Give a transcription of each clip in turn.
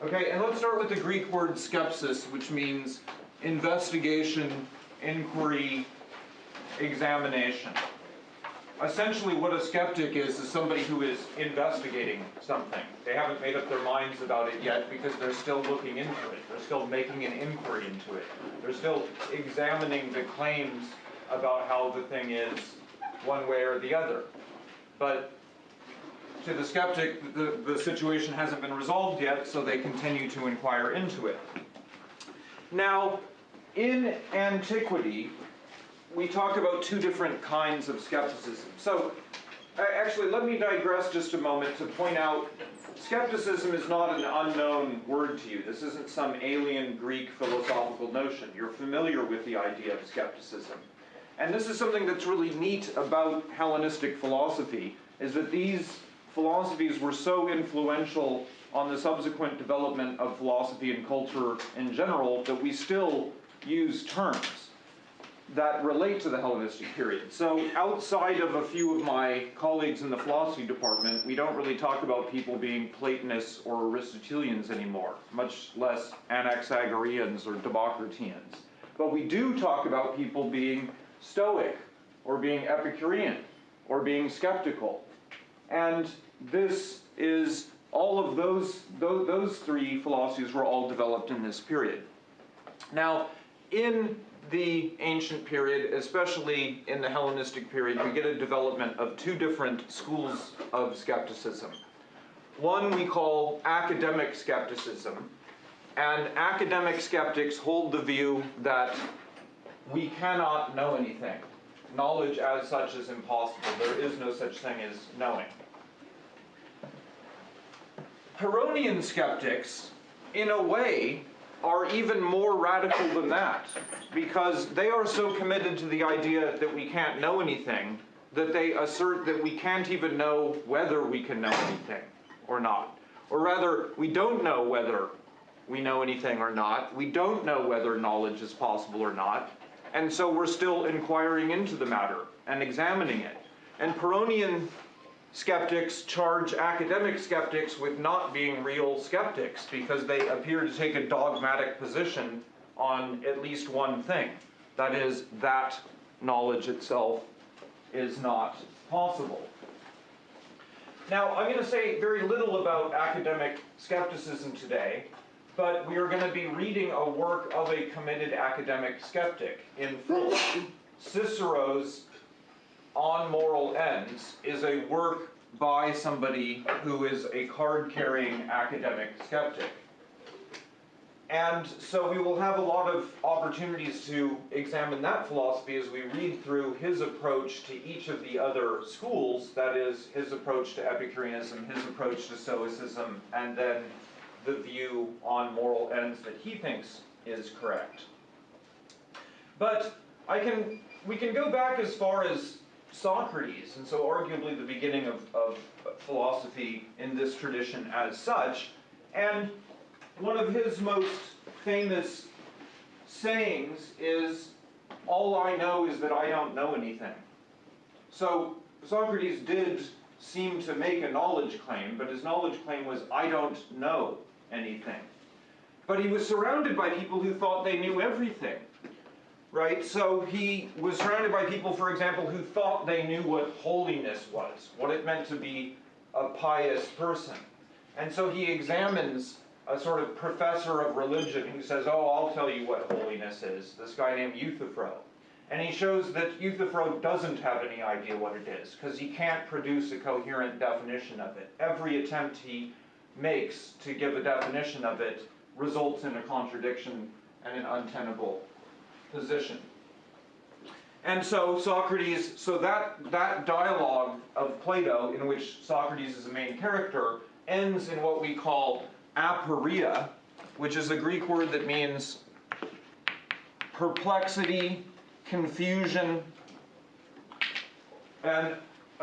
Okay, and let's start with the Greek word skepsis, which means investigation, inquiry, examination. Essentially, what a skeptic is, is somebody who is investigating something. They haven't made up their minds about it yet because they're still looking into it. They're still making an inquiry into it. They're still examining the claims about how the thing is one way or the other. But to the skeptic, the, the situation hasn't been resolved yet, so they continue to inquire into it. Now, in antiquity, we talk about two different kinds of skepticism. So, uh, actually, let me digress just a moment to point out skepticism is not an unknown word to you. This isn't some alien Greek philosophical notion. You're familiar with the idea of skepticism. And this is something that's really neat about Hellenistic philosophy, is that these philosophies were so influential on the subsequent development of philosophy and culture in general that we still use terms that relate to the Hellenistic period. So outside of a few of my colleagues in the philosophy department, we don't really talk about people being Platonists or Aristotelians anymore, much less Anaxagoreans or Democriteans. But we do talk about people being Stoic, or being Epicurean, or being skeptical. And this is all of those, those, those three philosophies were all developed in this period. Now, in the ancient period, especially in the Hellenistic period, we get a development of two different schools of skepticism. One we call academic skepticism, and academic skeptics hold the view that we cannot know anything. Knowledge as such is impossible. There is no such thing as knowing. Pyrrhonian skeptics, in a way, are even more radical than that because they are so committed to the idea that we can't know anything that they assert that we can't even know whether we can know anything or not. Or rather, we don't know whether we know anything or not. We don't know whether knowledge is possible or not. And so we're still inquiring into the matter and examining it. And Pyrrhonian skeptics charge academic skeptics with not being real skeptics because they appear to take a dogmatic position on at least one thing. That is, that knowledge itself is not possible. Now, I'm going to say very little about academic skepticism today, but we are going to be reading a work of a committed academic skeptic in full. Cicero's on moral ends is a work by somebody who is a card carrying academic skeptic. And so we will have a lot of opportunities to examine that philosophy as we read through his approach to each of the other schools that is, his approach to Epicureanism, his approach to Stoicism, and then the view on moral ends that he thinks is correct. But I can, we can go back as far as Socrates, and so arguably the beginning of, of philosophy in this tradition as such. And one of his most famous sayings is, All I know is that I don't know anything. So Socrates did seem to make a knowledge claim, but his knowledge claim was, I don't know anything. But he was surrounded by people who thought they knew everything right? So he was surrounded by people, for example, who thought they knew what holiness was, what it meant to be a pious person. And so he examines a sort of professor of religion who says, Oh, I'll tell you what holiness is, this guy named Euthyphro. And he shows that Euthyphro doesn't have any idea what it is, because he can't produce a coherent definition of it. Every attempt he makes to give a definition of it results in a contradiction and an untenable position. And so Socrates, so that, that dialogue of Plato, in which Socrates is the main character, ends in what we call aporia, which is a Greek word that means perplexity, confusion, and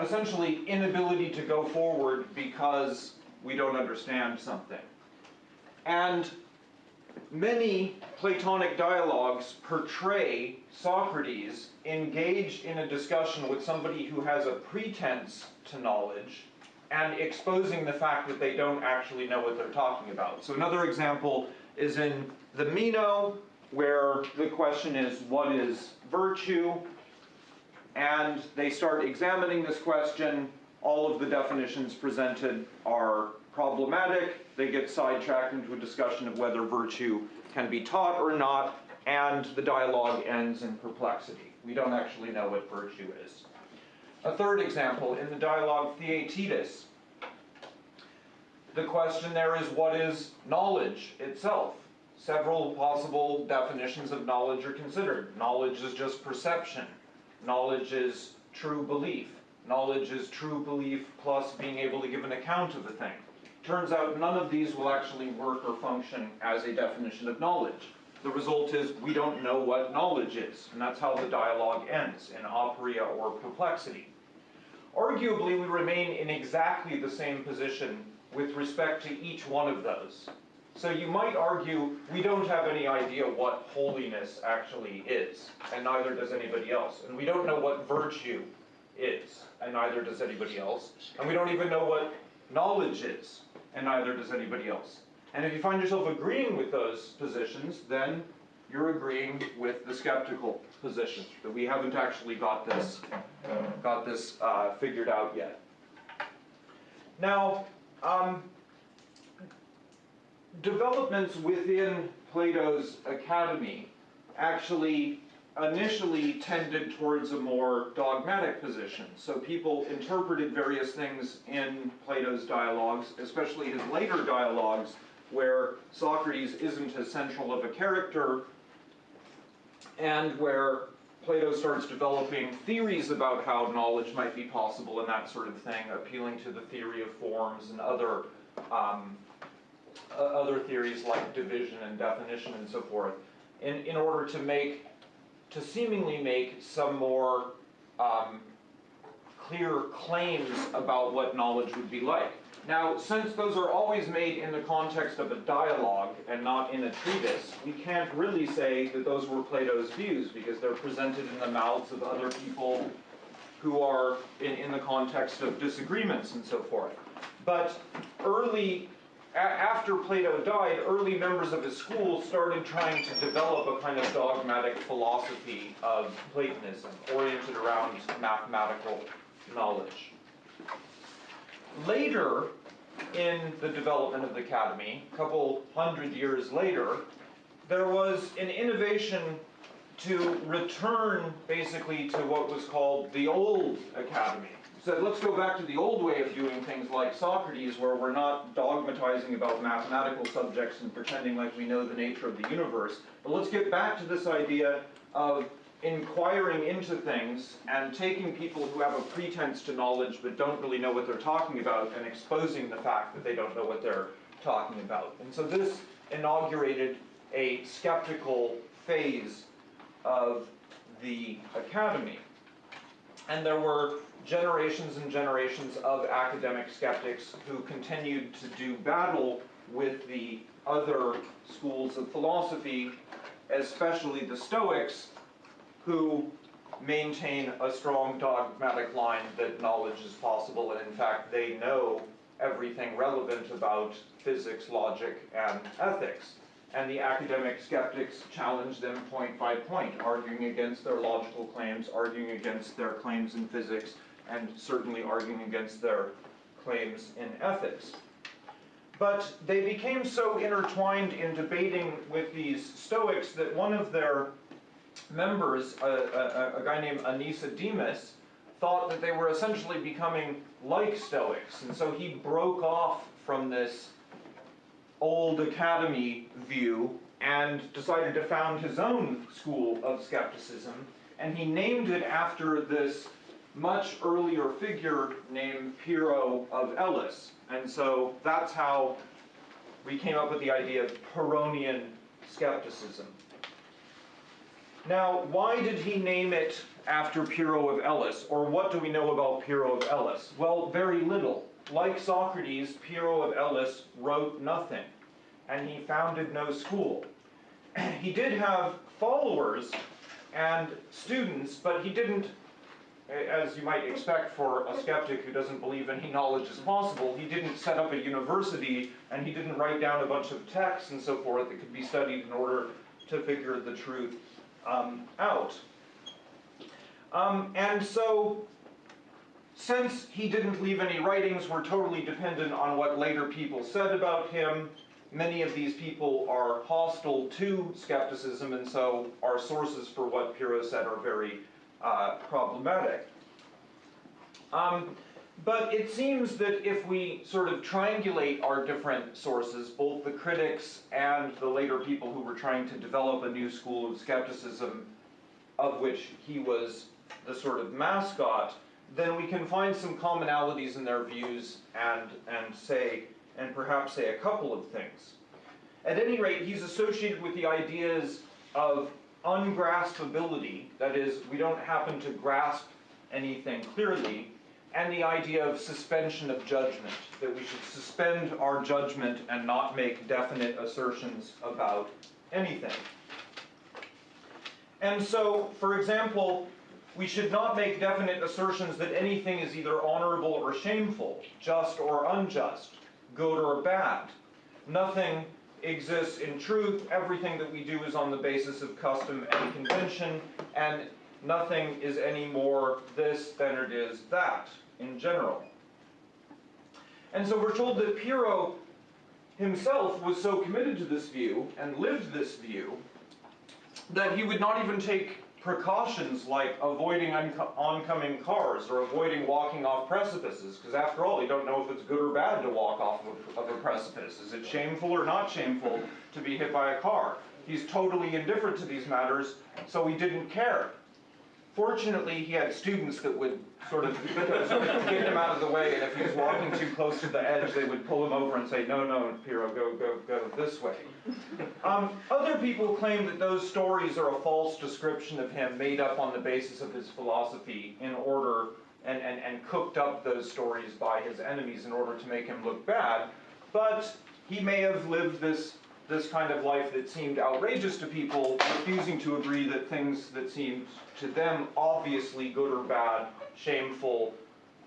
essentially inability to go forward because we don't understand something. And Many Platonic dialogues portray Socrates engaged in a discussion with somebody who has a pretense to knowledge and exposing the fact that they don't actually know what they're talking about. So another example is in the Meno, where the question is, what is virtue? And they start examining this question. All of the definitions presented are problematic. They get sidetracked into a discussion of whether virtue can be taught or not, and the dialogue ends in perplexity. We don't actually know what virtue is. A third example, in the dialogue Theaetetus, the question there is what is knowledge itself? Several possible definitions of knowledge are considered. Knowledge is just perception. Knowledge is true belief. Knowledge is true belief plus being able to give an account of a thing. Turns out none of these will actually work or function as a definition of knowledge. The result is we don't know what knowledge is, and that's how the dialogue ends, in aporia or perplexity. Arguably, we remain in exactly the same position with respect to each one of those. So you might argue we don't have any idea what holiness actually is, and neither does anybody else. And we don't know what virtue is, and neither does anybody else. And we don't even know what knowledge is, and neither does anybody else. And if you find yourself agreeing with those positions, then you're agreeing with the skeptical position that we haven't actually got this got this uh, figured out yet. Now, um, developments within Plato's academy actually initially tended towards a more dogmatic position. So people interpreted various things in Plato's dialogues, especially his later dialogues, where Socrates isn't as central of a character, and where Plato starts developing theories about how knowledge might be possible and that sort of thing, appealing to the theory of forms and other um, uh, other theories like division and definition and so forth, in, in order to make, to seemingly make some more um, clear claims about what knowledge would be like. Now, since those are always made in the context of a dialogue and not in a treatise, we can't really say that those were Plato's views because they're presented in the mouths of other people who are in, in the context of disagreements and so forth. But early after Plato died, early members of his school started trying to develop a kind of dogmatic philosophy of Platonism, oriented around mathematical knowledge. Later, in the development of the academy, a couple hundred years later, there was an innovation to return basically to what was called the old academy said, let's go back to the old way of doing things like Socrates, where we're not dogmatizing about mathematical subjects and pretending like we know the nature of the universe, but let's get back to this idea of inquiring into things and taking people who have a pretense to knowledge but don't really know what they're talking about and exposing the fact that they don't know what they're talking about. And so this inaugurated a skeptical phase of the academy. And there were generations and generations of academic skeptics who continued to do battle with the other schools of philosophy, especially the Stoics, who maintain a strong dogmatic line that knowledge is possible, and in fact, they know everything relevant about physics, logic, and ethics. And the academic skeptics challenge them point by point, arguing against their logical claims, arguing against their claims in physics, and certainly arguing against their claims in ethics. But they became so intertwined in debating with these Stoics that one of their members, a, a, a guy named Aenesidemus, thought that they were essentially becoming like Stoics. And so he broke off from this old academy view and decided to found his own school of skepticism. And he named it after this much earlier figure named Pyrrho of Elis. And so that's how we came up with the idea of Pyrrhonian skepticism. Now, why did he name it after Pyrrho of Elis? Or what do we know about Pyrrho of Elis? Well, very little. Like Socrates, Pyrrho of Elis wrote nothing, and he founded no school. he did have followers and students, but he didn't as you might expect for a skeptic who doesn't believe any knowledge is possible, he didn't set up a university and he didn't write down a bunch of texts and so forth that could be studied in order to figure the truth um, out. Um, and so, since he didn't leave any writings, we're totally dependent on what later people said about him. Many of these people are hostile to skepticism, and so our sources for what Pyrrho said are very uh, problematic. Um, but it seems that if we sort of triangulate our different sources, both the critics and the later people who were trying to develop a new school of skepticism, of which he was the sort of mascot, then we can find some commonalities in their views and, and say, and perhaps say a couple of things. At any rate, he's associated with the ideas of ungraspability, that is, we don't happen to grasp anything clearly, and the idea of suspension of judgment, that we should suspend our judgment and not make definite assertions about anything. And so, for example, we should not make definite assertions that anything is either honorable or shameful, just or unjust, good or bad. Nothing exists in truth, everything that we do is on the basis of custom and convention, and nothing is any more this than it is that, in general. And so we're told that Pyrrho himself was so committed to this view, and lived this view, that he would not even take precautions like avoiding oncoming cars or avoiding walking off precipices, because after all, you don't know if it's good or bad to walk off of a, of a precipice. Is it shameful or not shameful to be hit by a car? He's totally indifferent to these matters, so he didn't care. Fortunately, he had students that would sort of get him out of the way, and if he was walking too close to the edge, they would pull him over and say, no, no, Pyrrho, go, go, go this way. Um, other people claim that those stories are a false description of him made up on the basis of his philosophy in order, and, and, and cooked up those stories by his enemies in order to make him look bad, but he may have lived this this kind of life that seemed outrageous to people, refusing to agree that things that seemed to them obviously good or bad, shameful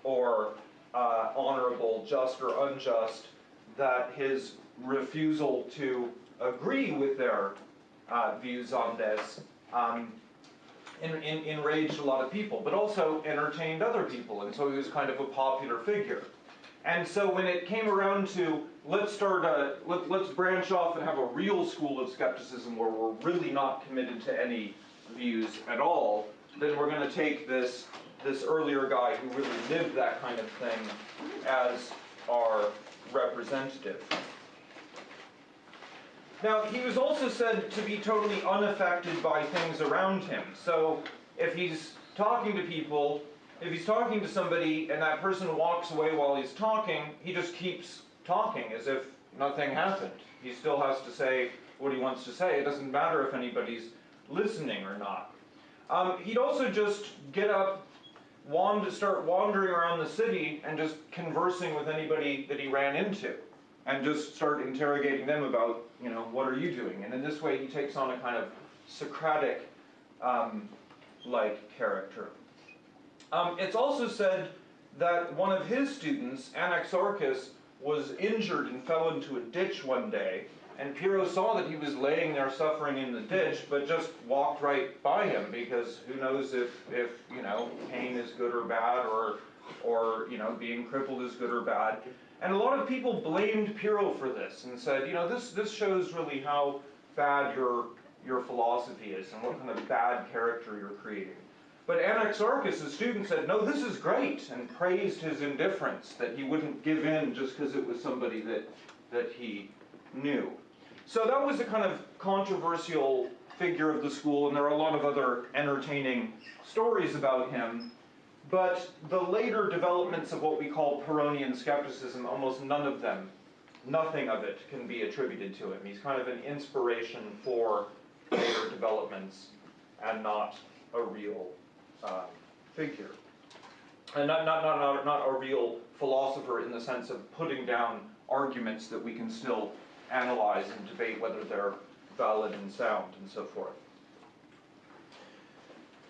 or uh, honorable, just or unjust, that his refusal to agree with their uh, views on this um, in, in, enraged a lot of people, but also entertained other people, and so he was kind of a popular figure. And so when it came around to let's start a let, let's branch off and have a real school of skepticism where we're really not committed to any views at all, then we're going to take this this earlier guy who really lived that kind of thing as our representative. Now, he was also said to be totally unaffected by things around him. So, if he's talking to people if he's talking to somebody and that person walks away while he's talking, he just keeps talking as if nothing happened. He still has to say what he wants to say. It doesn't matter if anybody's listening or not. Um, he'd also just get up, wand- to start wandering around the city and just conversing with anybody that he ran into, and just start interrogating them about, you know, what are you doing? And in this way, he takes on a kind of Socratic um, like character. Um, it's also said that one of his students, Anaxarchus, was injured and fell into a ditch one day, and Pyrrho saw that he was laying there suffering in the ditch, but just walked right by him because who knows if, if you know pain is good or bad, or or you know being crippled is good or bad. And a lot of people blamed Pyrrho for this and said, you know, this this shows really how bad your your philosophy is and what kind of bad character you're creating. But Anaxarchus, the student, said, no, this is great, and praised his indifference, that he wouldn't give in just because it was somebody that, that he knew. So that was a kind of controversial figure of the school, and there are a lot of other entertaining stories about him. But the later developments of what we call Pyrrhonian skepticism, almost none of them, nothing of it can be attributed to him. He's kind of an inspiration for later developments and not a real uh, figure. And not, not, not, not, not a real philosopher in the sense of putting down arguments that we can still analyze and debate whether they're valid and sound and so forth.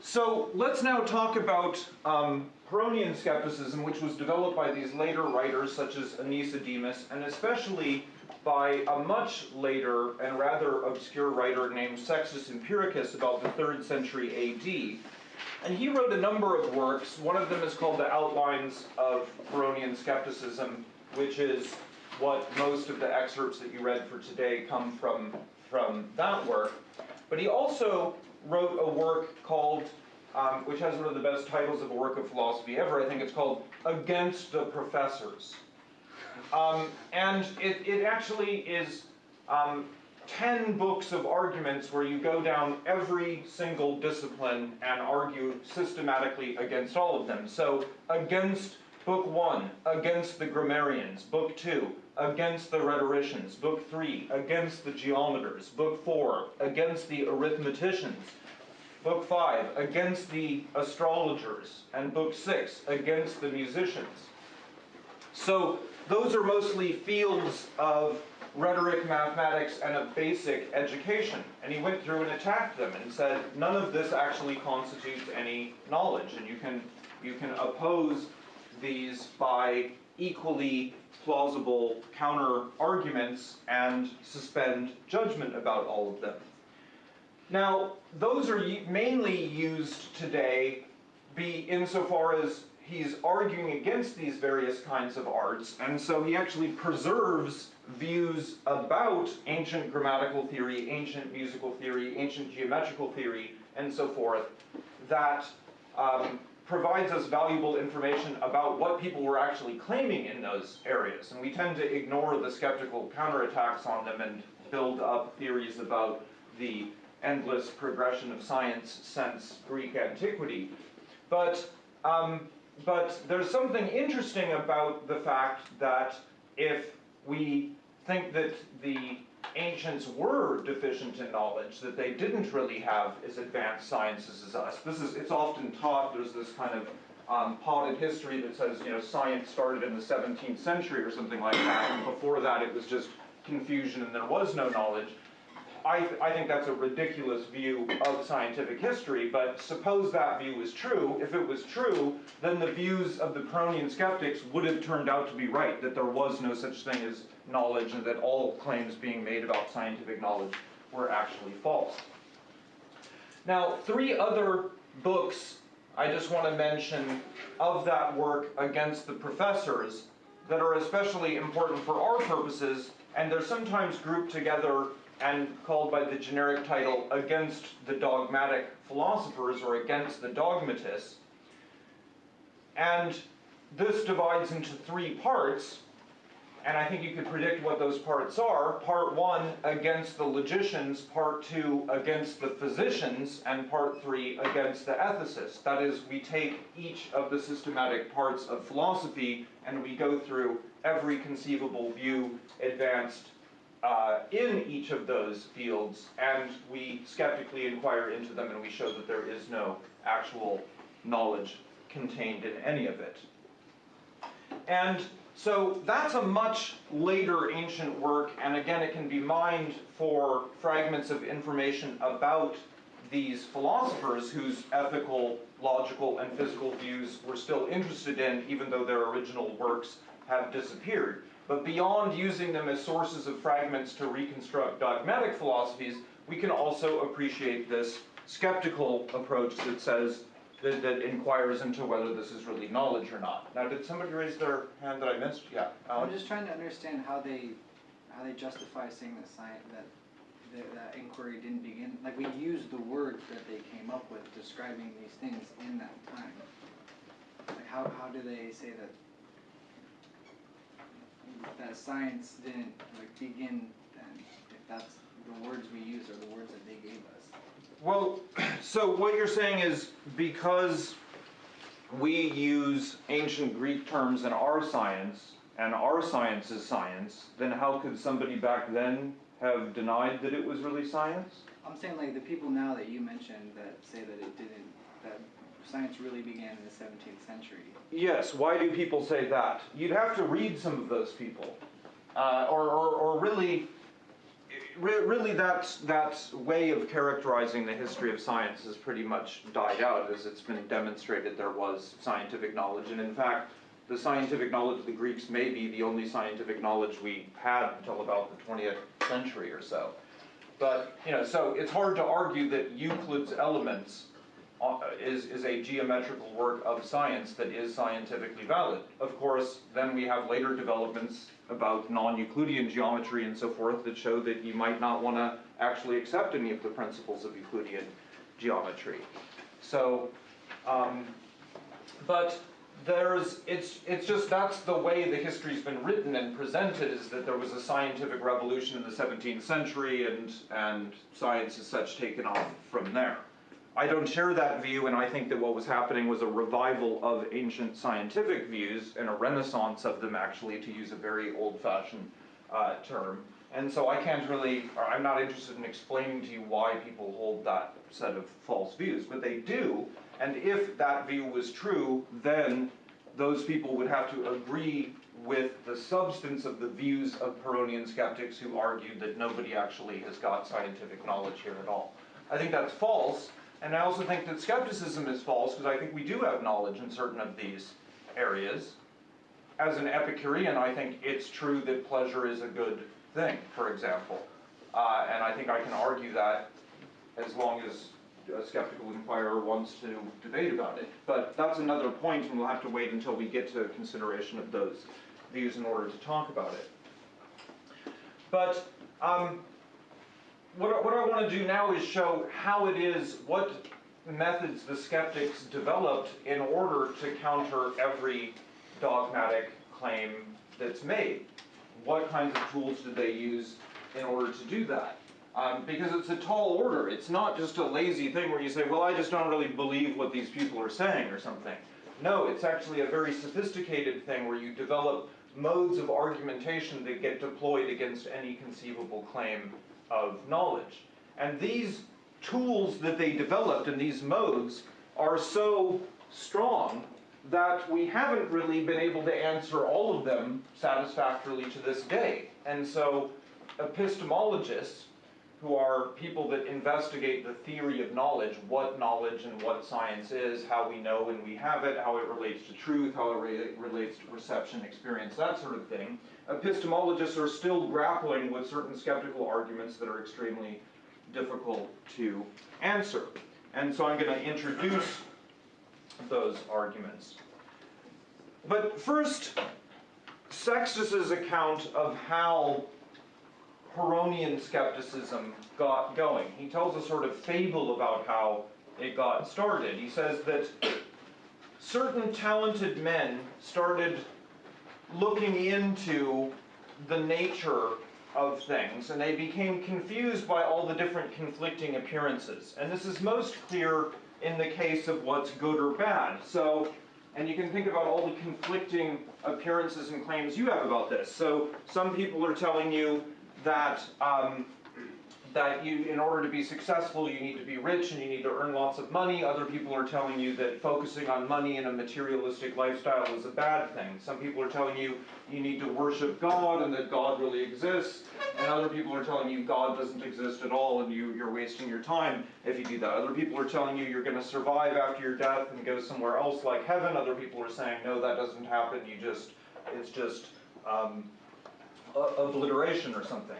So let's now talk about um, Pyrrhonian skepticism, which was developed by these later writers such as Aenesidemus, and especially by a much later and rather obscure writer named Sextus Empiricus about the 3rd century AD. And he wrote a number of works. One of them is called The Outlines of Pyrrhonian Skepticism, which is what most of the excerpts that you read for today come from, from that work. But he also wrote a work called, um, which has one of the best titles of a work of philosophy ever, I think it's called Against the Professors. Um, and it, it actually is um, 10 books of arguments where you go down every single discipline and argue systematically against all of them. So, against Book 1, against the grammarians. Book 2, against the rhetoricians. Book 3, against the geometers. Book 4, against the arithmeticians. Book 5, against the astrologers. And Book 6, against the musicians. So, those are mostly fields of rhetoric, mathematics, and a basic education. And he went through and attacked them and said, none of this actually constitutes any knowledge, and you can, you can oppose these by equally plausible counter arguments and suspend judgment about all of them. Now, those are mainly used today be insofar as he's arguing against these various kinds of arts, and so he actually preserves views about ancient grammatical theory, ancient musical theory, ancient geometrical theory, and so forth, that um, provides us valuable information about what people were actually claiming in those areas. And we tend to ignore the skeptical counterattacks on them and build up theories about the endless progression of science since Greek antiquity. But um, but there's something interesting about the fact that if we think that the ancients were deficient in knowledge, that they didn't really have as advanced sciences as us. This is, it's often taught, there's this kind of um, potted history that says, you know, science started in the 17th century or something like that, and before that it was just confusion and there was no knowledge. I, th I think that's a ridiculous view of scientific history, but suppose that view is true. If it was true, then the views of the Pyrrhonian skeptics would have turned out to be right, that there was no such thing as knowledge and that all claims being made about scientific knowledge were actually false. Now, three other books I just want to mention of that work against the professors that are especially important for our purposes, and they're sometimes grouped together and called by the generic title Against the Dogmatic Philosophers or Against the Dogmatists. And this divides into three parts, and I think you could predict what those parts are. Part one, against the logicians, part two, against the physicians, and part three, against the ethicists. That is, we take each of the systematic parts of philosophy and we go through every conceivable view advanced uh, in each of those fields, and we skeptically inquire into them and we show that there is no actual knowledge contained in any of it. And so that's a much later ancient work, and again, it can be mined for fragments of information about these philosophers whose ethical, logical, and physical views we're still interested in, even though their original works have disappeared. But beyond using them as sources of fragments to reconstruct dogmatic philosophies, we can also appreciate this skeptical approach that says, that, that inquires into whether this is really knowledge or not. Now, did somebody raise their hand that I missed? Yeah, I'm just trying to understand how they, how they justify saying that science, that, that, that inquiry didn't begin, like, we used the words that they came up with describing these things in that time. Like, how, how do they say that that science didn't like begin then, if that's the words we use are the words that they gave us. Well, so what you're saying is because we use ancient Greek terms in our science, and our science is science, then how could somebody back then have denied that it was really science? I'm saying like the people now that you mentioned that say that it didn't, that science really began in the 17th century. Yes, why do people say that? You'd have to read some of those people. Uh, or, or, or really, re- really that, that way of characterizing the history of science has pretty much died out as it's been demonstrated there was scientific knowledge. And in fact, the scientific knowledge of the Greeks may be the only scientific knowledge we had until about the 20th century or so. But, you know, so it's hard to argue that Euclid's Elements is, is a geometrical work of science that is scientifically valid. Of course, then we have later developments about non-Euclidean geometry and so forth that show that you might not want to actually accept any of the principles of Euclidean geometry. So, um, but there's, it's, it's just that's the way the history's been written and presented is that there was a scientific revolution in the 17th century and, and science as such taken off from there. I don't share that view, and I think that what was happening was a revival of ancient scientific views and a renaissance of them, actually, to use a very old fashioned uh, term. And so I can't really, I'm not interested in explaining to you why people hold that set of false views, but they do. And if that view was true, then those people would have to agree with the substance of the views of Pyrrhonian skeptics who argued that nobody actually has got scientific knowledge here at all. I think that's false, and I also think that skepticism is false because I think we do have knowledge in certain of these areas. As an Epicurean, I think it's true that pleasure is a good thing, for example. Uh, and I think I can argue that as long as a skeptical inquirer wants to debate about it. But that's another point, and we'll have to wait until we get to consideration of those views in order to talk about it. But um, what, I- what I want to do now is show how it is, what methods the skeptics developed in order to counter every dogmatic claim that's made. What kinds of tools did they use in order to do that? Um, because it's a tall order. It's not just a lazy thing where you say, well, I just don't really believe what these people are saying or something. No, it's actually a very sophisticated thing where you develop modes of argumentation that get deployed against any conceivable claim of knowledge. And these tools that they developed and these modes are so strong that we haven't really been able to answer all of them satisfactorily to this day. And so epistemologists, who are people that investigate the theory of knowledge, what knowledge and what science is, how we know when we have it, how it relates to truth, how it re- relates to perception, experience, that sort of thing. Epistemologists are still grappling with certain skeptical arguments that are extremely difficult to answer. And so I'm going to introduce those arguments. But first, Sextus's account of how Pyrrhonian skepticism got going. He tells a sort of fable about how it got started. He says that certain talented men started looking into the nature of things and they became confused by all the different conflicting appearances. And this is most clear in the case of what's good or bad. So, and you can think about all the conflicting appearances and claims you have about this. So, some people are telling you that um, that you, in order to be successful, you need to be rich and you need to earn lots of money. Other people are telling you that focusing on money and a materialistic lifestyle is a bad thing. Some people are telling you you need to worship God and that God really exists. And other people are telling you God doesn't exist at all and you, you're wasting your time if you do that. Other people are telling you you're going to survive after your death and go somewhere else like heaven. Other people are saying, no, that doesn't happen. You just, it's just um, obliteration or something.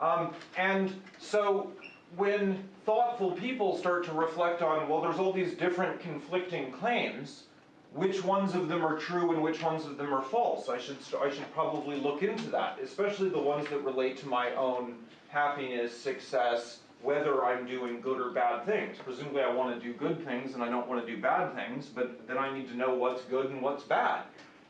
Um, and so when thoughtful people start to reflect on, well, there's all these different conflicting claims, which ones of them are true and which ones of them are false? I should, I should probably look into that, especially the ones that relate to my own happiness, success, whether I'm doing good or bad things. Presumably I want to do good things and I don't want to do bad things, but then I need to know what's good and what's bad.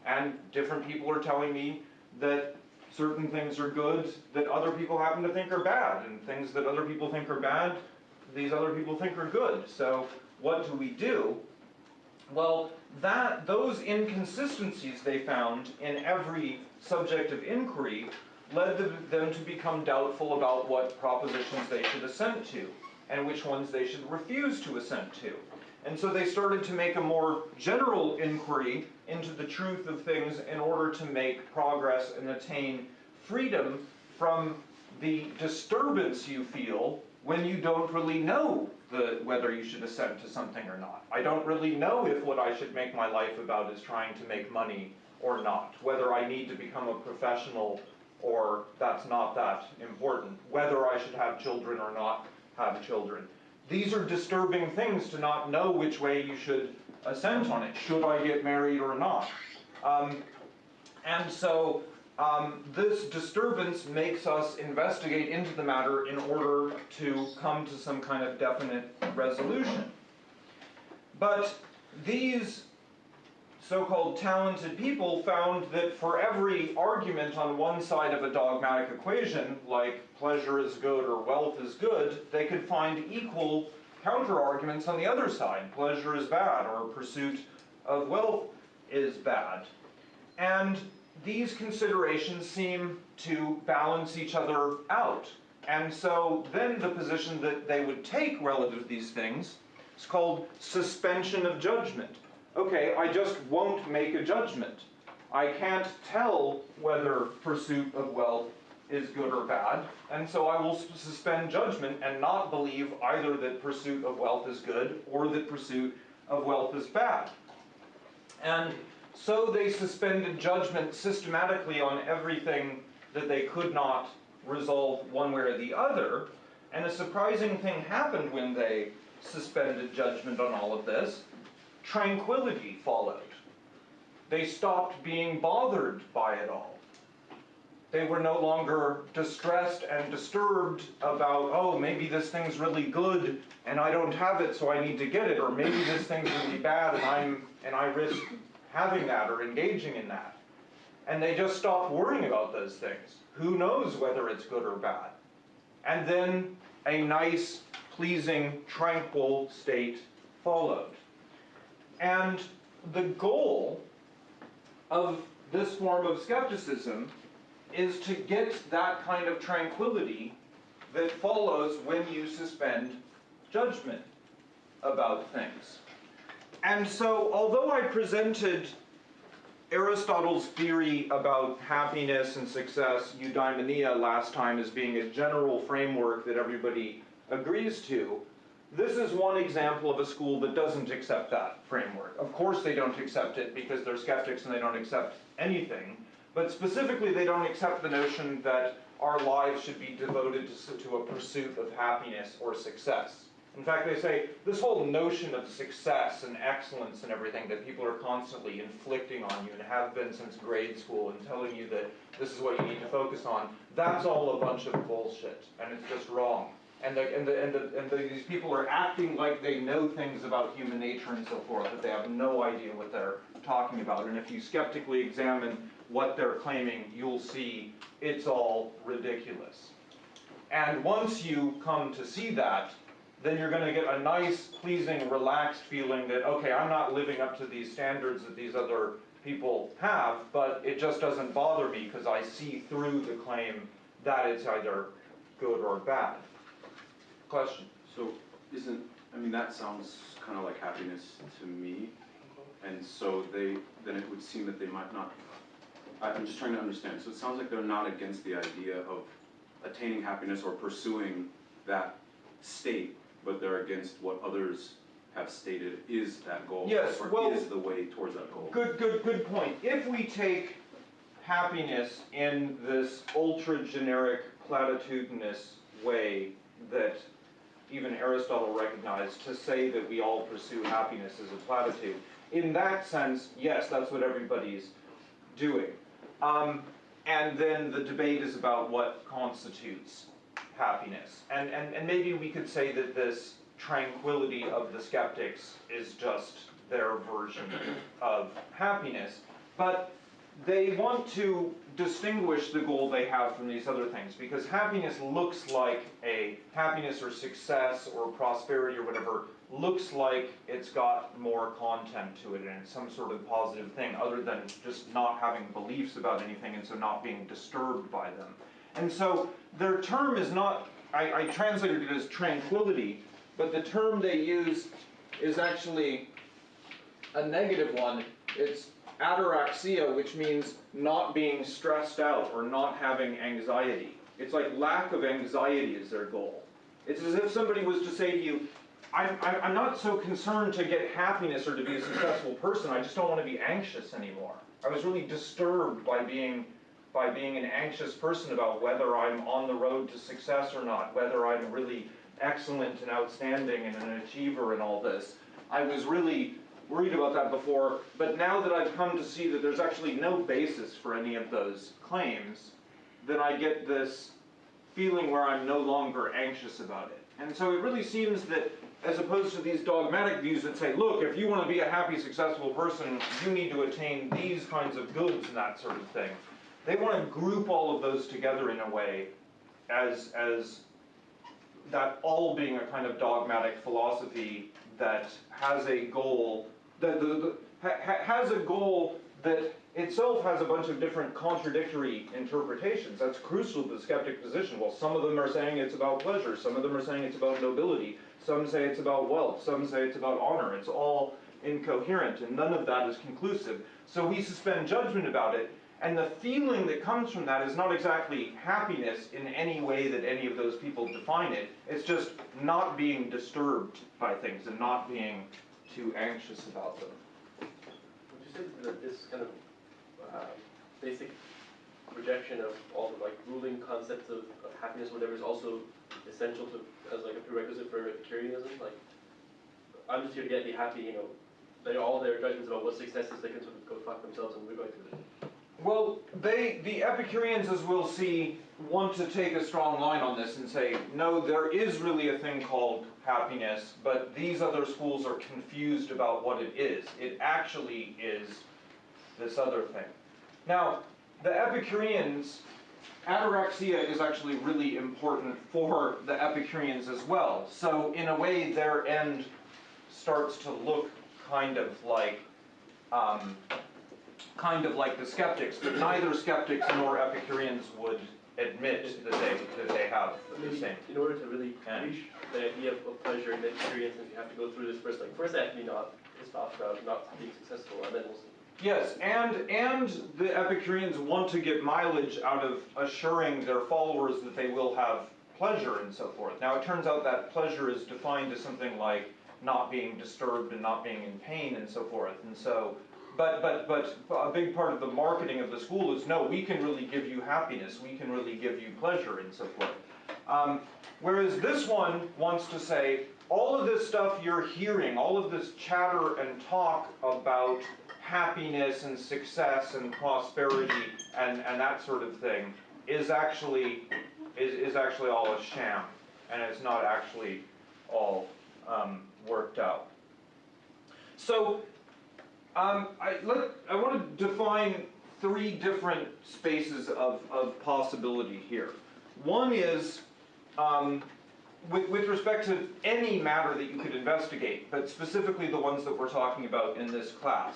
And different people are telling me that certain things are good that other people happen to think are bad, and things that other people think are bad, these other people think are good. So what do we do? Well, that those inconsistencies they found in every subject of inquiry led them to become doubtful about what propositions they should assent to and which ones they should refuse to assent to. And so they started to make a more general inquiry into the truth of things in order to make progress and attain freedom from the disturbance you feel when you don't really know the, whether you should assent to something or not. I don't really know if what I should make my life about is trying to make money or not, whether I need to become a professional or that's not that important, whether I should have children or not have children. These are disturbing things to not know which way you should assent on it. Should I get married or not? Um, and so um, this disturbance makes us investigate into the matter in order to come to some kind of definite resolution. But these so-called talented people found that for every argument on one side of a dogmatic equation, like pleasure is good or wealth is good, they could find equal counter-arguments on the other side. Pleasure is bad or pursuit of wealth is bad. And these considerations seem to balance each other out. And so then the position that they would take relative to these things is called suspension of judgment. Okay, I just won't make a judgment. I can't tell whether pursuit of wealth is good or bad, and so I will suspend judgment and not believe either that pursuit of wealth is good or that pursuit of wealth is bad. And so they suspended judgment systematically on everything that they could not resolve one way or the other. And a surprising thing happened when they suspended judgment on all of this. Tranquility followed. They stopped being bothered by it all. They were no longer distressed and disturbed about, oh, maybe this thing's really good and I don't have it, so I need to get it, or maybe this thing's really bad and I'm and I risk having that or engaging in that. And they just stopped worrying about those things. Who knows whether it's good or bad? And then a nice, pleasing, tranquil state followed. And the goal of this form of skepticism is to get that kind of tranquility that follows when you suspend judgment about things. And so, although I presented Aristotle's theory about happiness and success, eudaimonia, last time as being a general framework that everybody agrees to, this is one example of a school that doesn't accept that framework. Of course they don't accept it because they're skeptics and they don't accept anything, but specifically they don't accept the notion that our lives should be devoted to, to a pursuit of happiness or success. In fact, they say this whole notion of success and excellence and everything that people are constantly inflicting on you and have been since grade school and telling you that this is what you need to focus on, that's all a bunch of bullshit and it's just wrong. And, the, and, the, and, the, and the, these people are acting like they know things about human nature and so forth, but they have no idea what they're talking about. And if you skeptically examine what they're claiming, you'll see it's all ridiculous. And once you come to see that, then you're going to get a nice, pleasing, relaxed feeling that, okay, I'm not living up to these standards that these other people have, but it just doesn't bother me because I see through the claim that it's either good or bad. Question? So isn't, I mean, that sounds kind of like happiness to me. And so they, then it would seem that they might not, I'm just trying to understand. So it sounds like they're not against the idea of attaining happiness or pursuing that state, but they're against what others have stated is that goal. Yes, well- is the way towards that goal. Good, good, good point. If we take happiness in this ultra generic, platitudinous way that even Aristotle recognized to say that we all pursue happiness as a platitude, in that sense, yes, that's what everybody's doing. Um, and then the debate is about what constitutes happiness. And, and, and maybe we could say that this tranquility of the skeptics is just their version of happiness. But they want to distinguish the goal they have from these other things because happiness looks like a happiness or success or prosperity or whatever looks like it's got more content to it and it's some sort of positive thing other than just not having beliefs about anything and so not being disturbed by them. And so their term is not, I, I translated it as tranquility, but the term they use is actually a negative one. It's ataraxia, which means not being stressed out or not having anxiety. It's like lack of anxiety is their goal. It's as if somebody was to say to you, I'm, I'm, not so concerned to get happiness or to be a successful person, I just don't want to be anxious anymore. I was really disturbed by being, by being an anxious person about whether I'm on the road to success or not, whether I'm really excellent and outstanding and an achiever and all this. I was really worried about that before, but now that I've come to see that there's actually no basis for any of those claims, then I get this feeling where I'm no longer anxious about it. And so it really seems that as opposed to these dogmatic views that say, look, if you want to be a happy, successful person, you need to attain these kinds of goods and that sort of thing. They want to group all of those together in a way as, as that all being a kind of dogmatic philosophy that has a goal, that the, the, ha, ha- has a goal that itself has a bunch of different contradictory interpretations. That's crucial to the skeptic position. Well, some of them are saying it's about pleasure, some of them are saying it's about nobility, some say it's about wealth, some say it's about honor. It's all incoherent, and none of that is conclusive. So we suspend judgment about it, and the feeling that comes from that is not exactly happiness in any way that any of those people define it. It's just not being disturbed by things and not being too anxious about them. Would you say that this kind of uh, basic rejection of all the like ruling concepts of, of happiness, whatever, is also essential to as like a prerequisite for Epicureanism? Like, I'm just here to get be happy, you know. They all their judgments about what success is, they can sort of go fuck themselves, and we're going to. Well, they, the Epicureans, as we'll see, want to take a strong line on this and say, no, there is really a thing called happiness, but these other schools are confused about what it is. It actually is this other thing. Now, the Epicureans, ataraxia is actually really important for the Epicureans as well. So, in a way, their end starts to look kind of like um, kind of like the skeptics, but neither skeptics nor Epicureans would admit that they, that they have the same. in order to really reach the idea of, pleasure and experience, you have to go through this first. Like first, to be not pissed off about not being successful, and then we'll. Yes, and, and the Epicureans want to get mileage out of assuring their followers that they will have pleasure and so forth. Now, it turns out that pleasure is defined as something like not being disturbed and not being in pain and so forth. And so, but, but, but a big part of the marketing of the school is no, we can really give you happiness, we can really give you pleasure and so forth. Um, whereas this one wants to say, all of this stuff you're hearing, all of this chatter and talk about happiness and success and prosperity and, and that sort of thing is actually is, is actually all a sham and it's not actually all um, worked out. So um, I, let, I want to define three different spaces of, of possibility here. One is um, with, with respect to any matter that you could investigate, but specifically the ones that we're talking about in this class.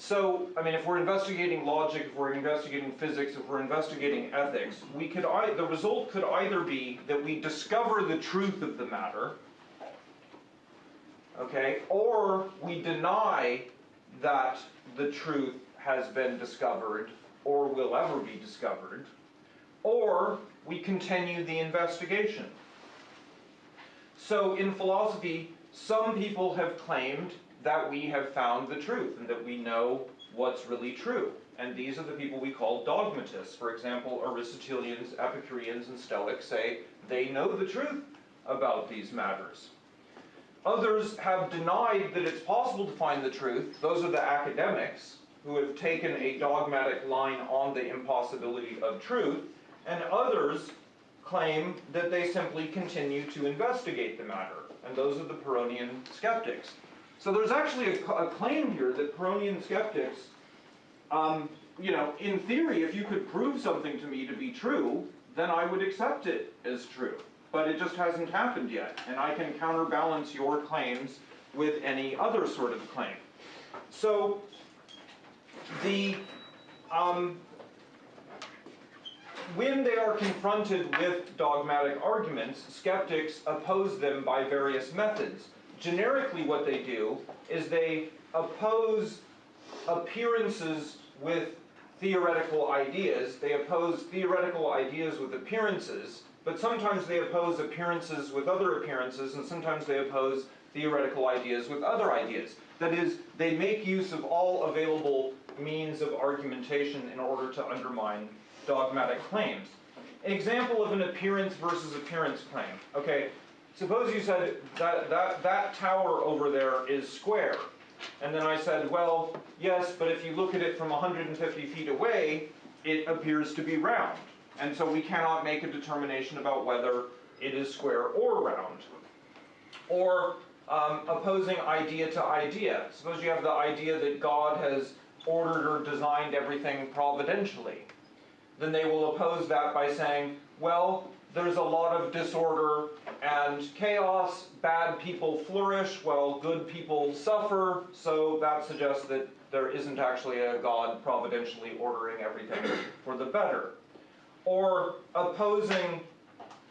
So, I mean, if we're investigating logic, if we're investigating physics, if we're investigating ethics, we could, the result could either be that we discover the truth of the matter, okay, or we deny that the truth has been discovered or will ever be discovered, or we continue the investigation. So in philosophy, some people have claimed that we have found the truth and that we know what's really true. And these are the people we call dogmatists. For example, Aristotelians, Epicureans, and Stoics say they know the truth about these matters. Others have denied that it's possible to find the truth. Those are the academics who have taken a dogmatic line on the impossibility of truth. And others claim that they simply continue to investigate the matter. And those are the Pyrrhonian skeptics. So there's actually a, a claim here that Pyrrhonian skeptics, um, you know, in theory, if you could prove something to me to be true, then I would accept it as true. But it just hasn't happened yet, and I can counterbalance your claims with any other sort of claim. So the um, when they are confronted with dogmatic arguments, skeptics oppose them by various methods. Generically, what they do is they oppose appearances with theoretical ideas. They oppose theoretical ideas with appearances, but sometimes they oppose appearances with other appearances, and sometimes they oppose theoretical ideas with other ideas. That is, they make use of all available means of argumentation in order to undermine dogmatic claims. An example of an appearance versus appearance claim. Okay, suppose you said that, that, that tower over there is square. And then I said, well, yes, but if you look at it from 150 feet away, it appears to be round. And so we cannot make a determination about whether it is square or round. Or um, opposing idea to idea. Suppose you have the idea that God has ordered or designed everything providentially. Then they will oppose that by saying, well, there's a lot of disorder and chaos, bad people flourish while good people suffer, so that suggests that there isn't actually a God providentially ordering everything for the better. Or opposing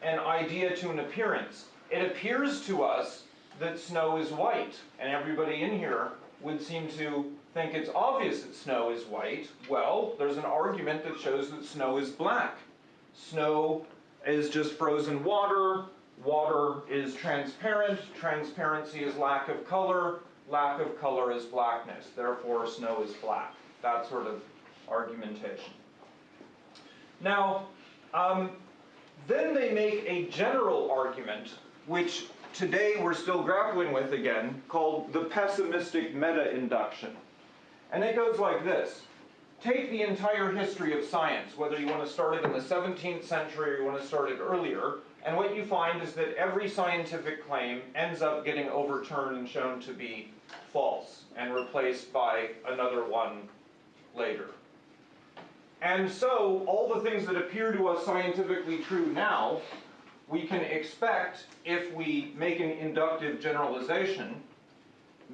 an idea to an appearance. It appears to us that snow is white, and everybody in here would seem to think it's obvious that snow is white. Well, there's an argument that shows that snow is black. Snow is just frozen water, water is transparent, transparency is lack of color, lack of color is blackness, therefore snow is black. That sort of argumentation. Now, um, then they make a general argument, which today we're still grappling with again, called the pessimistic meta-induction. And it goes like this. Take the entire history of science, whether you want to start it in the 17th century or you want to start it earlier, and what you find is that every scientific claim ends up getting overturned and shown to be false and replaced by another one later. And so, all the things that appear to us scientifically true now, we can expect, if we make an inductive generalization,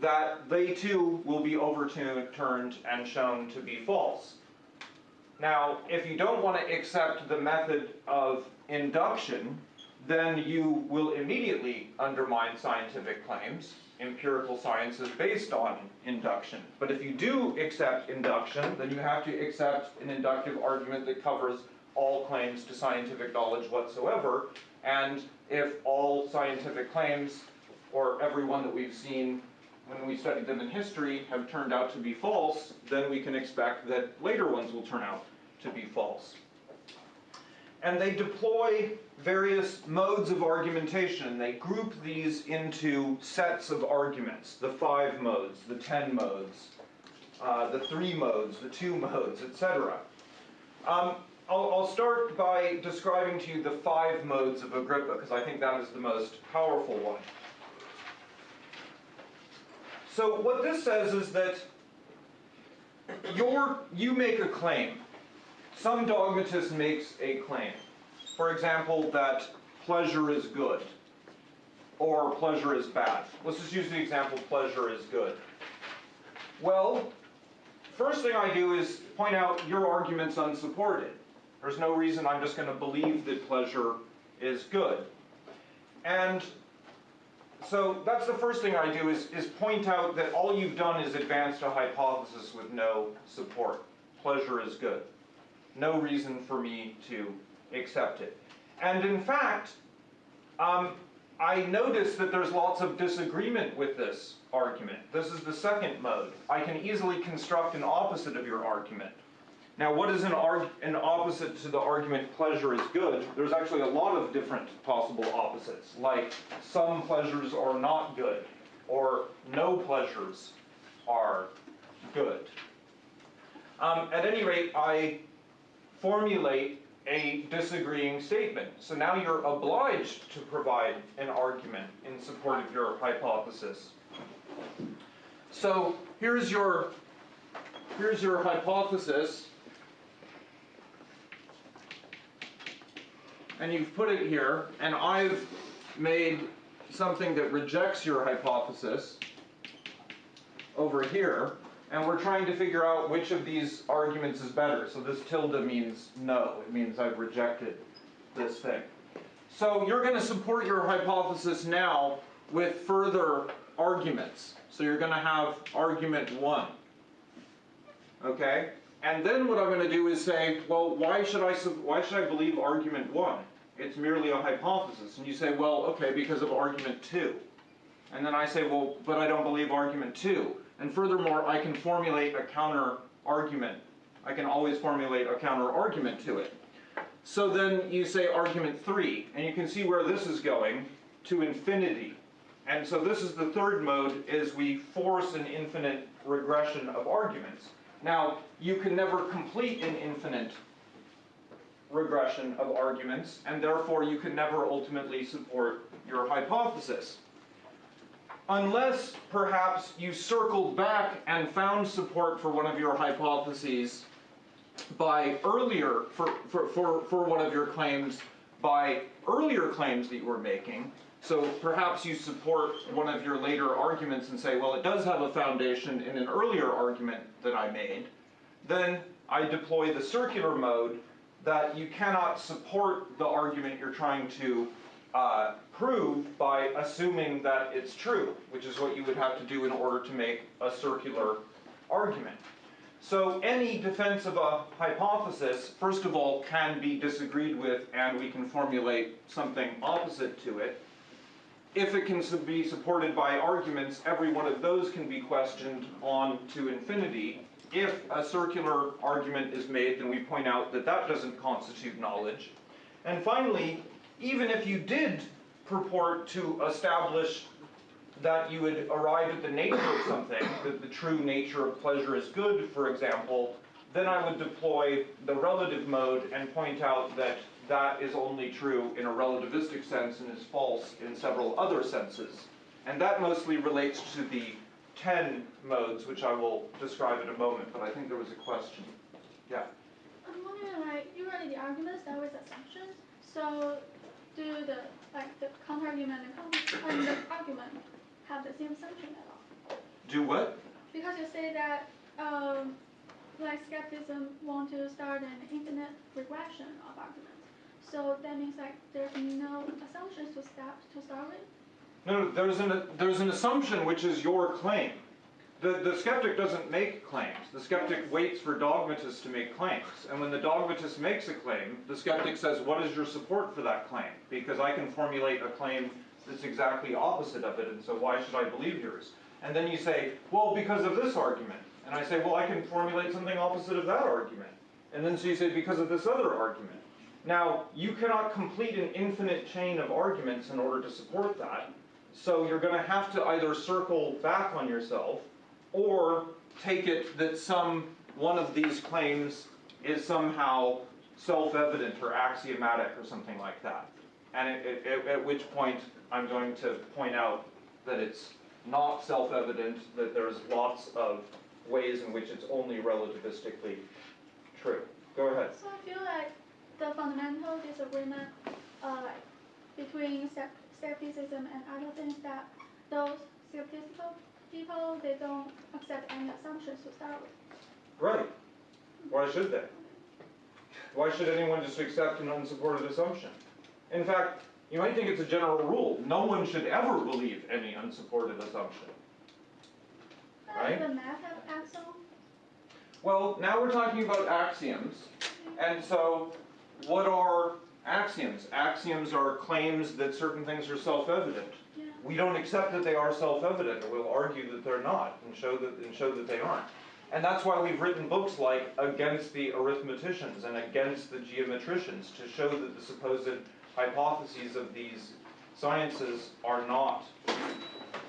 that they too will be overturned and shown to be false. Now, if you don't want to accept the method of induction, then you will immediately undermine scientific claims. Empirical science is based on induction. But if you do accept induction, then you have to accept an inductive argument that covers all claims to scientific knowledge whatsoever. And if all scientific claims, or every one that we've seen when we studied them in history, have turned out to be false, then we can expect that later ones will turn out to be false. And they deploy various modes of argumentation. They group these into sets of arguments, the five modes, the ten modes, uh, the three modes, the two modes, etc. Um, I'll, I'll start by describing to you the five modes of Agrippa, because I think that is the most powerful one. So what this says is that your, you make a claim. Some dogmatist makes a claim. For example, that pleasure is good or pleasure is bad. Let's just use the example pleasure is good. Well, first thing I do is point out your argument's unsupported. There's no reason I'm just going to believe that pleasure is good. And so that's the first thing I do is, is point out that all you've done is advanced a hypothesis with no support. Pleasure is good. No reason for me to accept it. And in fact, um, I notice that there's lots of disagreement with this argument. This is the second mode. I can easily construct an opposite of your argument. Now, what is an, an opposite to the argument pleasure is good? There's actually a lot of different possible opposites, like some pleasures are not good, or no pleasures are good. Um, at any rate, I formulate a disagreeing statement. So now you're obliged to provide an argument in support of your hypothesis. So here's your, here's your hypothesis. And you've put it here, and I've made something that rejects your hypothesis over here, and we're trying to figure out which of these arguments is better. So this tilde means no, it means I've rejected this thing. So you're going to support your hypothesis now with further arguments. So you're going to have argument one. Okay? And then what I'm going to do is say, well, why should I why should I believe argument one? It's merely a hypothesis. And you say, well, okay, because of argument two. And then I say, well, but I don't believe argument two. And furthermore, I can formulate a counter argument. I can always formulate a counter argument to it. So then you say argument three, and you can see where this is going to infinity. And so this is the third mode, is we force an infinite regression of arguments. Now, you can never complete an infinite regression of arguments, and therefore you can never ultimately support your hypothesis. Unless perhaps you circled back and found support for one of your hypotheses by earlier, for, for, for, for one of your claims, by earlier claims that you were making. So perhaps you support one of your later arguments and say, well, it does have a foundation in an earlier argument that I made. Then I deploy the circular mode that you cannot support the argument you're trying to uh, prove by assuming that it's true, which is what you would have to do in order to make a circular argument. So any defense of a hypothesis, first of all, can be disagreed with and we can formulate something opposite to it. If it can be supported by arguments, every one of those can be questioned on to infinity. If a circular argument is made, then we point out that that doesn't constitute knowledge. And finally, even if you did purport to establish that you would arrive at the nature of something, that the true nature of pleasure is good, for example, then I would deploy the relative mode and point out that that is only true in a relativistic sense and is false in several other senses. And that mostly relates to the 10 modes, which I will describe in a moment, but I think there was a question. Yeah. I'm wondering, like, usually the arguments start with assumptions. So, do the like the counter argument and, counter, and the argument have the same assumption at all? Do what? Because you say that, um, like skepticism want to start an infinite regression of arguments. So that means like there's no assumptions to start to start with. No, no, there's an, there's an assumption which is your claim. The, the skeptic doesn't make claims. The skeptic waits for dogmatists to make claims. And when the dogmatist makes a claim, the skeptic says, what is your support for that claim? Because I can formulate a claim that's exactly opposite of it, and so why should I believe yours? And then you say, well, because of this argument. And I say, well, I can formulate something opposite of that argument. And then so you say, because of this other argument. Now, you cannot complete an infinite chain of arguments in order to support that. So you're going to have to either circle back on yourself or take it that some one of these claims is somehow self-evident or axiomatic or something like that. And it, it, at which point I'm going to point out that it's not self-evident, that there's lots of ways in which it's only relativistically true. Go ahead. So I feel like the fundamental disagreement, uh, like between skepticism and other things that those skeptical people they don't accept any assumptions to start with. Right. Why should they? Why should anyone just accept an unsupported assumption? In fact, you might think it's a general rule. No one should ever believe any unsupported assumption. Right. the math have axiom? Well, now we're talking about axioms. And so, what are axioms? Axioms are claims that certain things are self-evident. Yeah. We don't accept that they are self-evident, or we'll argue that they're not, and show that, and show that they aren't. And that's why we've written books like Against the Arithmeticians and Against the Geometricians, to show that the supposed hypotheses of these sciences are not,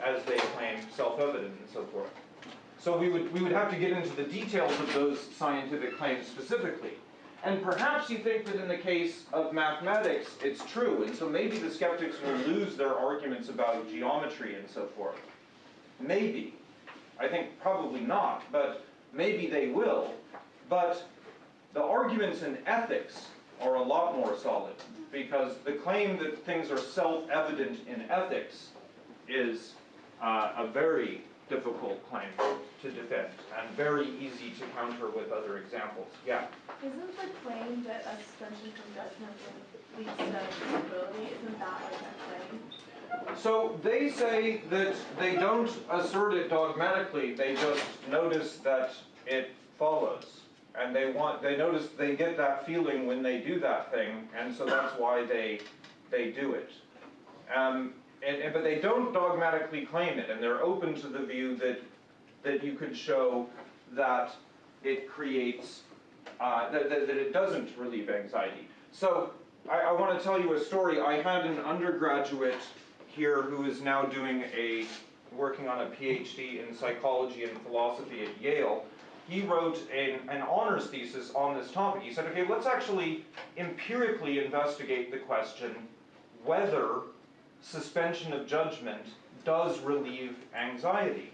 as they claim, self-evident and so forth. So we would, we would have to get into the details of those scientific claims specifically. And perhaps you think that in the case of mathematics, it's true, and so maybe the skeptics will lose their arguments about geometry and so forth. Maybe. I think probably not, but maybe they will. But the arguments in ethics are a lot more solid, because the claim that things are self-evident in ethics is uh, a very difficult claim to defend, and very easy to counter with other examples. Yeah? Isn't the claim that a suspension from judgment leads to disability, isn't that like a claim? So they say that they don't assert it dogmatically, they just notice that it follows. and they want, they notice they get that feeling when they do that thing, and so that's why they, they do it. Um, and, and, but they don't dogmatically claim it, and they're open to the view that, that you could show that it creates, uh, that, that, it doesn't relieve anxiety. So, I, I wanna tell you a story, I had an undergraduate here who is now doing a, working on a PhD in psychology and philosophy at Yale. He wrote an, an honors thesis on this topic. He said, okay, let's actually empirically investigate the question whether suspension of judgment does relieve anxiety.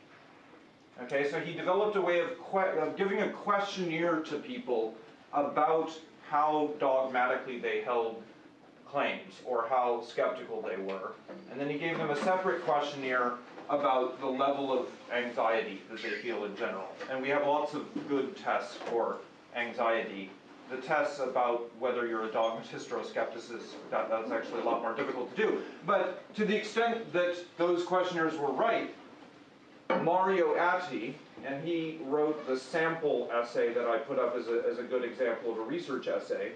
Okay, so he developed a way of, of giving a questionnaire to people about how dogmatically they held claims or how skeptical they were. And then he gave them a separate questionnaire about the level of anxiety that they feel in general. And we have lots of good tests for anxiety. The tests about whether you're a dogmatist or a skepticist, that, that's actually a lot more difficult to do. But to the extent that those questionnaires were right, Mario Atti, and he wrote the sample essay that I put up as a, as a good example of a research essay,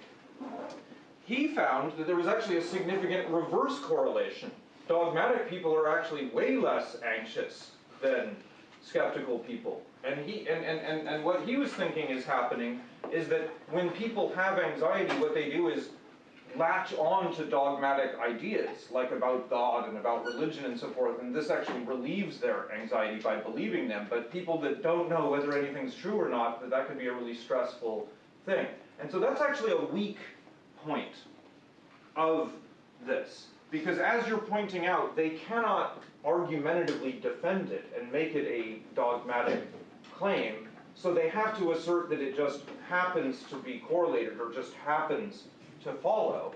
he found that there was actually a significant reverse correlation. Dogmatic people are actually way less anxious than skeptical people. And he and, and, and, and what he was thinking is happening is that when people have anxiety, what they do is latch on to dogmatic ideas, like about God and about religion and so forth, and this actually relieves their anxiety by believing them. But people that don't know whether anything's true or not, that that could be a really stressful thing. And so that's actually a weak point of this. Because as you're pointing out, they cannot argumentatively defend it and make it a dogmatic claim, so they have to assert that it just happens to be correlated or just happens to follow.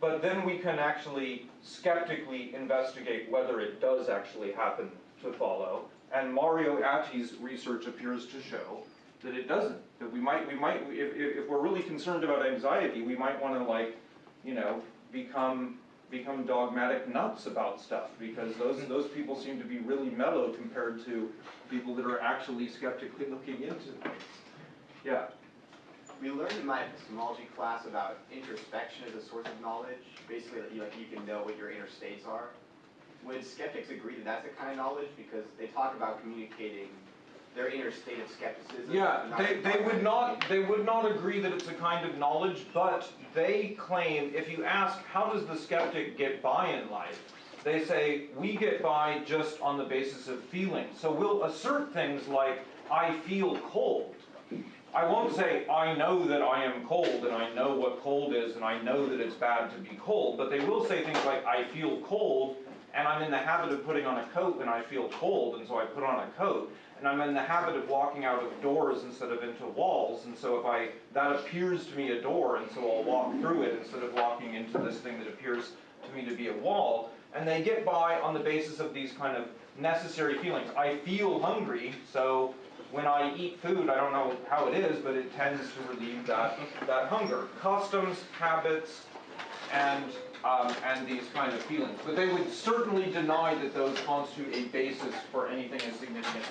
But then we can actually skeptically investigate whether it does actually happen to follow. And Mario Atti's research appears to show that it doesn't. That we might, we might, if, if we're really concerned about anxiety, we might want to like, you know, become become dogmatic nuts about stuff because those hmm. those people seem to be really mellow compared to people that are actually skeptically looking into things. Yeah. We learned in my epistemology class about introspection as a source of knowledge, basically that you, like, you can know what your inner states are. Would skeptics agree that that's a kind of knowledge? Because they talk about communicating their inner state of skepticism. Yeah, they, they would not, they would not agree that it's a kind of knowledge, but they claim, if you ask, how does the skeptic get by in life? They say, we get by just on the basis of feeling. So we'll assert things like, I feel cold. I won't say, I know that I am cold and I know what cold is and I know that it's bad to be cold, but they will say things like, I feel cold and I'm in the habit of putting on a coat when I feel cold and so I put on a coat. And I'm in the habit of walking out of doors instead of into walls and so if I, that appears to me a door and so I'll walk through it instead of walking into this thing that appears to me to be a wall. And they get by on the basis of these kind of necessary feelings. I feel hungry, so when I eat food, I don't know how it is, but it tends to relieve that, that hunger. Customs, habits, and, um, and these kind of feelings. But they would certainly deny that those constitute a basis for anything as significant